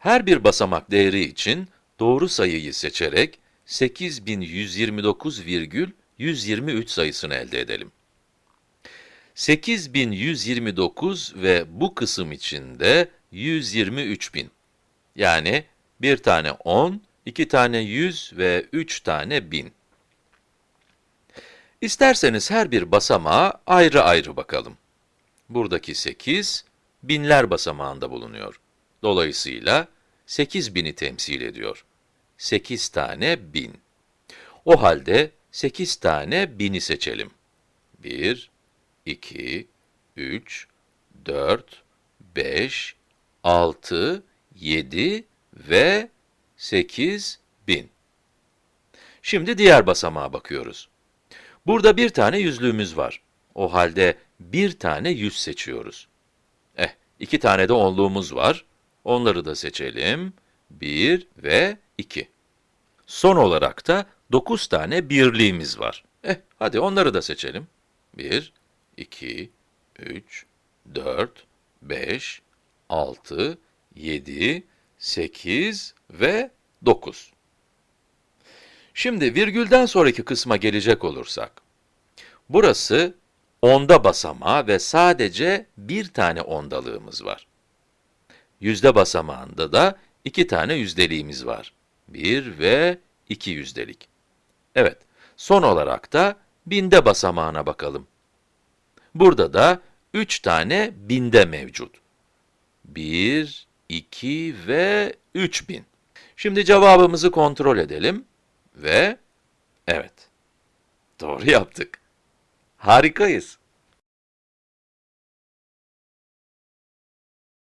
Her bir basamak değeri için doğru sayıyı seçerek 8129,123 sayısını elde edelim. 8129 ve bu kısım için de 123.000. Yani bir tane 10, iki tane 100 ve üç tane 1000. İsterseniz her bir basamağa ayrı ayrı bakalım. Buradaki 8, binler basamağında bulunuyor. Dolayısıyla 8000'i temsil ediyor. 8 tane 1000. O halde 8 tane 1000'i seçelim. 1, 2, 3, 4, 5, 6, 7 ve 8 bin. Şimdi diğer basamağa bakıyoruz. Burada bir tane yüzlüğümüz var. O halde bir tane yüz seçiyoruz. Eh, iki tane de onluğumuz var. Onları da seçelim. 1 ve 2. Son olarak da 9 tane birliğimiz var. Eh, hadi onları da seçelim. 1, 2, 3, 4, 5, 6, 7, 8 ve 9. Şimdi virgülden sonraki kısma gelecek olursak, burası onda basamağı ve sadece bir tane ondalığımız var. Yüzde basamağında da iki tane yüzdeliğimiz var. Bir ve iki yüzdelik. Evet, son olarak da binde basamağına bakalım. Burada da üç tane binde mevcut. 1, 2 ve 3000. Şimdi cevabımızı kontrol edelim ve evet, doğru yaptık. Harikayız.